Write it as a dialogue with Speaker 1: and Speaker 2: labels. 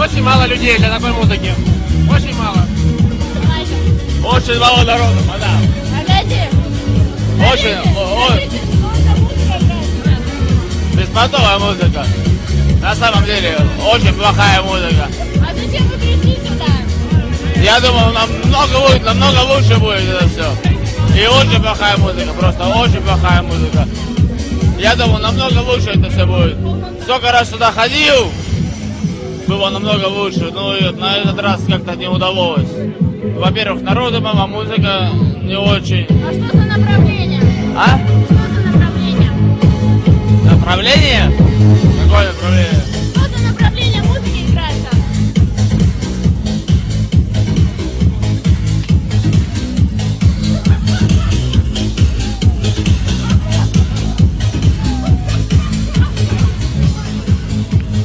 Speaker 1: очень мало людей для такой музыки. Очень мало.
Speaker 2: Очень мало народу, мадам. Очень, о- о- беспонтовая музыка. На самом деле, очень плохая музыка.
Speaker 3: А зачем вы пришли сюда?
Speaker 2: Я думал, намного лучше, намного лучше будет это все. И очень плохая музыка, просто очень плохая музыка. Я думал, намного лучше это все будет. Сколько раз сюда ходил, было намного лучше. Ну и на этот раз как-то не удалось. Во-первых, народу мало, музыка не очень.
Speaker 3: А что за направление?
Speaker 2: А?
Speaker 3: Что за направление?
Speaker 2: Направление? Какое направление?